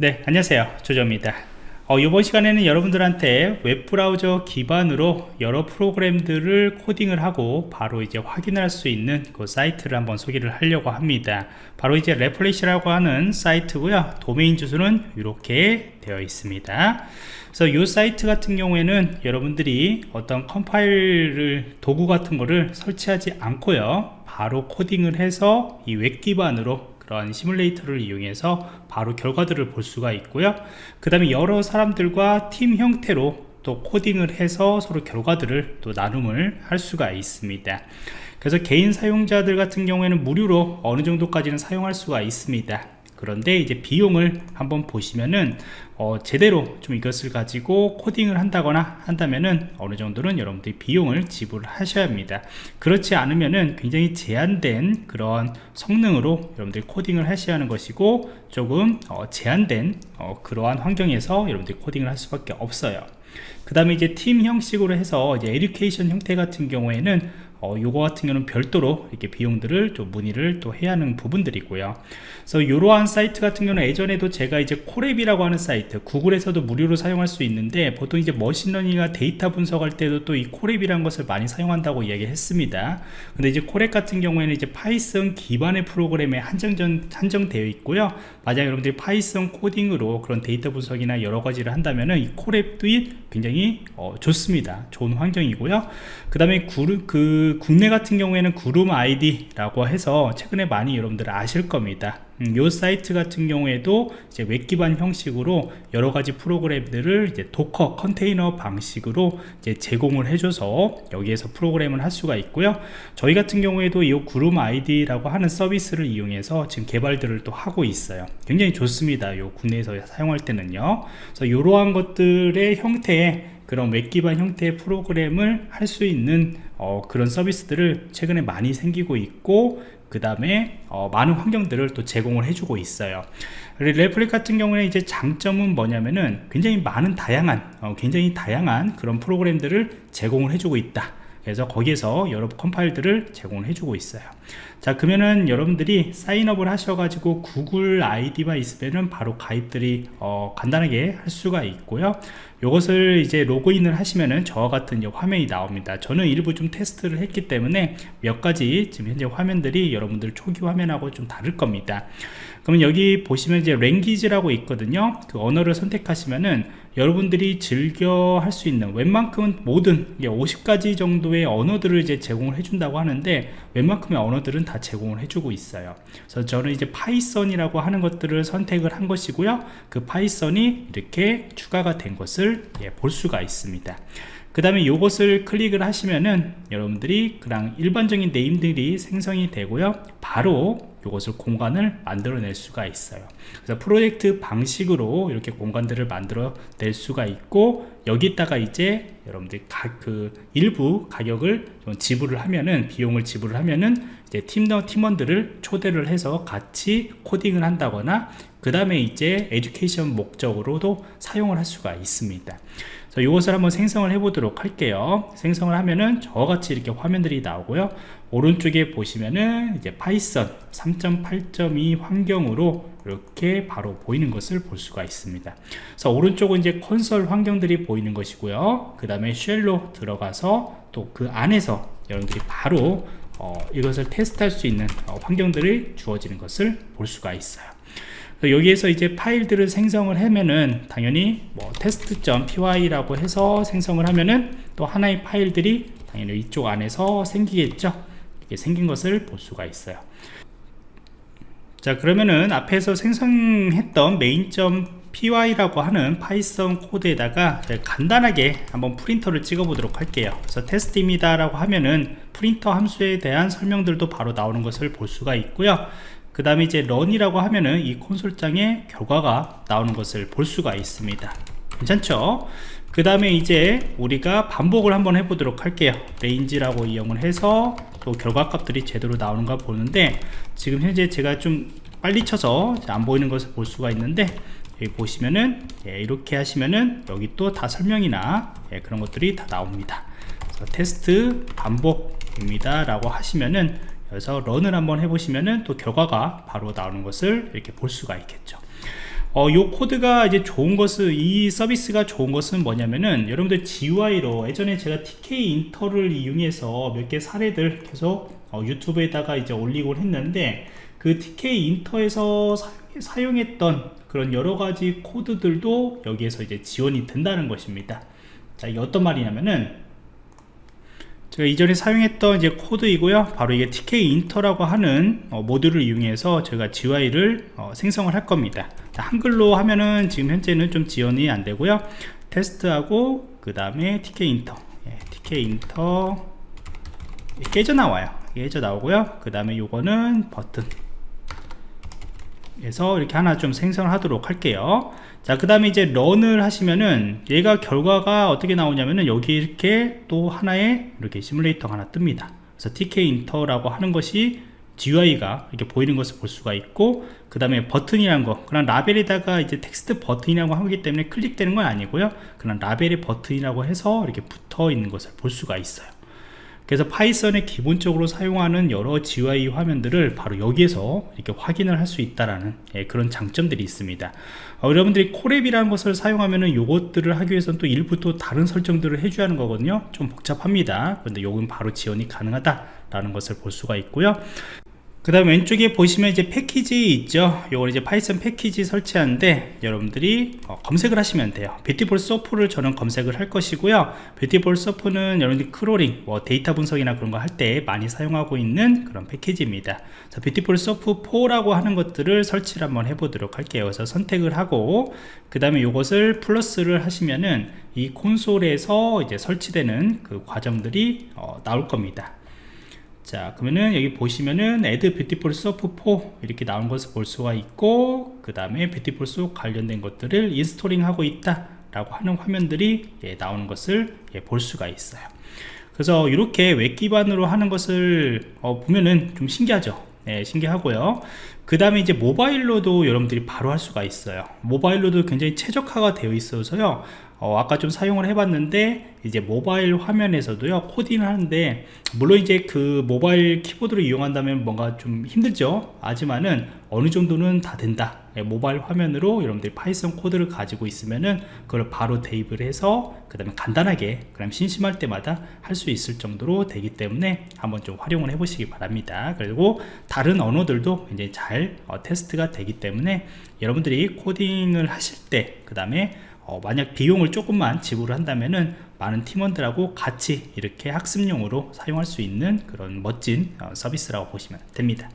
네 안녕하세요. 조조입니다. 어, 이번 시간에는 여러분들한테 웹브라우저 기반으로 여러 프로그램들을 코딩을 하고 바로 이제 확인할 수 있는 그 사이트를 한번 소개를 하려고 합니다. 바로 이제 Replit이라고 하는 사이트고요. 도메인 주소는 이렇게 되어 있습니다. 그래서 이 사이트 같은 경우에는 여러분들이 어떤 컴파일을 도구 같은 거를 설치하지 않고요. 바로 코딩을 해서 이 웹 기반으로 그런 시뮬레이터를 이용해서 바로 결과들을 볼 수가 있고요. 그 다음에 여러 사람들과 팀 형태로 또 코딩을 해서 서로 결과들을 또 나눔을 할 수가 있습니다. 그래서 개인 사용자들 같은 경우에는 무료로 어느 정도까지는 사용할 수가 있습니다 그런데 이제 비용을 한번 보시면은 어, 제대로 좀 이것을 가지고 코딩을 한다거나 한다면은 어느 정도는 여러분들이 비용을 지불하셔야 합니다. 그렇지 않으면은 굉장히 제한된 그런 성능으로 여러분들이 코딩을 하셔야 하는 것이고 조금 어, 제한된 어, 그러한 환경에서 여러분들이 코딩을 할 수밖에 없어요. 그 다음에 이제 팀 형식으로 해서 이제 education 형태 같은 경우에는 어, 요거 같은 경우는 별도로 이렇게 비용들을 또 문의를 또 해야 하는 부분들이고요. 그래서 이러한 사이트 같은 경우는 예전에도 제가 이제 Colab이라고 하는 사이트, Google에서도 무료로 사용할 수 있는데 보통 이제 machine learning이나 데이터 분석할 때도 또 이 Colab이라는 것을 많이 사용한다고 이야기했습니다. 근데 이제 Colab 같은 경우에는 이제 Python 기반의 프로그램에 한정전 한정되어 있고요. 만약 여러분들이 Python 코딩으로 그런 데이터 분석이나 여러 가지를 한다면은 이 Colab도 굉장히 어, 좋습니다. 좋은 환경이고요. 그 다음에 그 국내 같은 경우에는 구름 IDE라고 해서 최근에 많이 여러분들 아실 겁니다. 음, 이 사이트 같은 경우에도 이제 웹 기반 형식으로 여러 가지 프로그램들을 이제 Docker 컨테이너 방식으로 이제 제공을 해줘서 여기에서 프로그램을 할 수가 있고요. 저희 같은 경우에도 이 구름 IDE라고 하는 서비스를 이용해서 지금 개발들을 또 하고 있어요. 굉장히 좋습니다. 이 국내에서 사용할 때는요. 그래서 이러한 것들의 형태의 그런 웹 기반 형태의 프로그램을 할 수 있는 어, 그런 서비스들을 최근에 많이 생기고 있고 그 다음에 어, 많은 환경들을 또 제공을 해주고 있어요. Replit 같은 경우는 이제 장점은 뭐냐면은 굉장히 많은 다양한 어, 굉장히 다양한 그런 프로그램들을 제공을 해주고 있다 그래서 거기에서 여러 컴파일들을 제공을 해주고 있어요. 자 그러면은 여러분들이 sign up을 하셔가지고 구글 아이디만 있으면은 바로 가입들이 어, 간단하게 할 수가 있고요. 이것을 이제 로그인을 하시면은 저와 같은 화면이 나옵니다. 저는 일부 좀 테스트를 했기 때문에 몇 가지 지금 현재 화면들이 여러분들 초기 화면하고 좀 다를 겁니다. 그러면 여기 보시면 이제 language라고 있거든요. 그 언어를 선택하시면은 여러분들이 즐겨 할 수 있는 웬만큼은 모든 50가지 정도의 언어들을 이제 제공을 해준다고 하는데 웬만큼의 언어들은 다 제공을 해주고 있어요. 그래서 저는 이제 Python이라고 하는 것들을 선택을 한 것이고요. 그 Python이 이렇게 추가가 된 것을 예, 볼 수가 있습니다 그 다음에 이것을 클릭을 하시면은 여러분들이 그냥 일반적인 네임들이 생성이 되고요. 바로 이것을 공간을 만들어낼 수가 있어요. 그래서 프로젝트 방식으로 이렇게 공간들을 만들어 낼 수가 있고 여기다가 이제 여러분들이 그 일부 가격을 지불을 하면은 비용을 지불을 하면은 이제 팀원 팀원들을 초대를 해서 같이 코딩을 한다거나 그 다음에 이제 에듀케이션 목적으로도 사용을 할 수가 있습니다 이것을 한번 생성을 해 보도록 할게요. 생성을 하면은 저같이 이렇게 화면들이 나오고요. 오른쪽에 보시면은 이제 Python 3.8.2 환경으로 이렇게 바로 보이는 것을 볼 수가 있습니다. 그래서 오른쪽은 이제 콘솔 환경들이 보이는 것이고요. 그 다음에 shell로 들어가서 또 그 안에서 여러분들이 바로 어, 이것을 테스트할 수 있는 어, 환경들이 주어지는 것을 볼 수가 있어요 여기에서 이제 파일들을 생성을 하면은 당연히 뭐 test.py라고 해서 생성을 하면은 또 하나의 파일들이 당연히 이쪽 안에서 생기겠죠. 이렇게 생긴 것을 볼 수가 있어요. 자 그러면은 앞에서 생성했던 main.py라고 하는 Python 코드에다가 간단하게 한번 print를 찍어 보도록 할게요. 그래서 테스트입니다 라고 하면은 프린터 함수에 대한 설명들도 바로 나오는 것을 볼 수가 있고요 그 다음에 이제 run이라고 하면은 이 콘솔창에 결과가 나오는 것을 볼 수가 있습니다. 괜찮죠? 그 다음에 이제 우리가 반복을 한번 해보도록 할게요. range라고 이용을 해서 또 결과값들이 제대로 나오는가 보는데 지금 현재 제가 좀 빨리 쳐서 안 보이는 것을 볼 수가 있는데 여기 보시면은 예, 이렇게 하시면은 여기 또 다 설명이나 예, 그런 것들이 다 나옵니다. 테스트 반복입니다 라고 하시면은 그래서 run을 한번 해보시면은 또 결과가 바로 나오는 것을 이렇게 볼 수가 있겠죠 어, 요 코드가 이제 좋은 것은 이 서비스가 좋은 것은 뭐냐면은 여러분들 GUI로 예전에 제가 TK 인터를 이용해서 몇 개 사례들 계속 어, 유튜브에다가 이제 올리곤 했는데 그 TK 인터에서 사 용, 했던 그런 여러 가지 코드들도 여기에서 이제 지원이 된다는 것입니다. 자, 이게 어떤 말이냐면은 제가 이전에 사용했던 이제 코드이고요. 바로 이게 tk 인터라고 하는 어, 모듈을 이용해서 제가 GUI를 어, 생성을 할 겁니다. 자, 한글로 하면은 지금 현재는 좀 지원이 안 되고요. 테스트하고 그 다음에 tkinter. 예, tkinter. 깨져 나와요. 깨져 나오고요. 그 다음에 요거는 버튼 그래서 이렇게 하나 좀 생성을 하도록 할게요. 자그 다음에 이제 run을 하시면은 얘가 결과가 어떻게 나오냐면은 여기 이렇게 또 하나의 이렇게 시뮬레이터가 하나 뜹니다. 그래서 tkinter라고 하는 것이 GUI가 이렇게 보이는 것을 볼 수가 있고 그 다음에 버튼이란 거 그런 라벨에다가 이제 텍스트 버튼이라고 하기 때문에 클릭되는 건 아니고요. 그런 라벨의 버튼이라고 해서 이렇게 붙어 있는 것을 볼 수가 있어요 그래서 파이썬에 기본적으로 사용하는 여러 GUI 화면들을 바로 여기에서 이렇게 확인을 할 수 있다라는 예, 그런 장점들이 있습니다. 어, 여러분들이 Colab이라는 것을 사용하면은 요것들을 하기 위해서는 또 일부 또 다른 설정들을 해줘야 하는 거거든요. 좀 복잡합니다. 그런데 요건 바로 지원이 가능하다 라는 것을 볼 수가 있고요 그 다음 왼쪽에 보시면 이제 패키지 있죠? 요건 이제 파이썬 패키지 설치하는데 여러분들이 어, 검색을 하시면 돼요. Beautiful Soup를 저는 검색을 할 것이고요. Beautiful Soup는 여러분들이 crawling 뭐 데이터 분석이나 그런 거 할 때 많이 사용하고 있는 그런 패키지입니다. 자 Beautiful Soup 4라고 하는 것들을 설치를 한번 해보도록 할게요. 그래서 선택을 하고 그 다음에 요것을 플러스를 하시면은 이 콘솔에서 이제 설치되는 그 과정들이 어, 나올 겁니다 자 그러면은 여기 보시면은 add beautiful soup 4 이렇게 나온 것을 볼 수가 있고 그 다음에 beautiful soup 관련된 것들을 installing 하고 있다 라고 하는 화면들이 예, 나오는 것을 예, 볼 수가 있어요. 그래서 이렇게 웹 기반으로 하는 것을 어, 보면은 좀 신기하죠? 네, 신기하고요. 그 다음에 이제 모바일로도 여러분들이 바로 할 수가 있어요. 모바일로도 굉장히 최적화가 되어 있어서요 어, 아까 좀 사용을 해봤는데 이제 모바일 화면에서도요 코딩을 하는데 물론 이제 그 모바일 키보드를 이용한다면 뭔가 좀 힘들죠. 하지만은 어느 정도는 다 된다. 예, 모바일 화면으로 여러분들이 파이썬 코드를 가지고 있으면은 그걸 바로 대입을 해서 그 다음에 간단하게 그럼 심심할 때마다 할 수 있을 정도로 되기 때문에 한번 좀 활용을 해 보시기 바랍니다. 그리고 다른 언어들도 이제 잘 어, 테스트가 되기 때문에 여러분들이 코딩을 하실 때 그 다음에 어, 만약 비용을 조금만 지불을 한다면은 많은 팀원들하고 같이 이렇게 학습용으로 사용할 수 있는 그런 멋진 어, 서비스라고 보시면 됩니다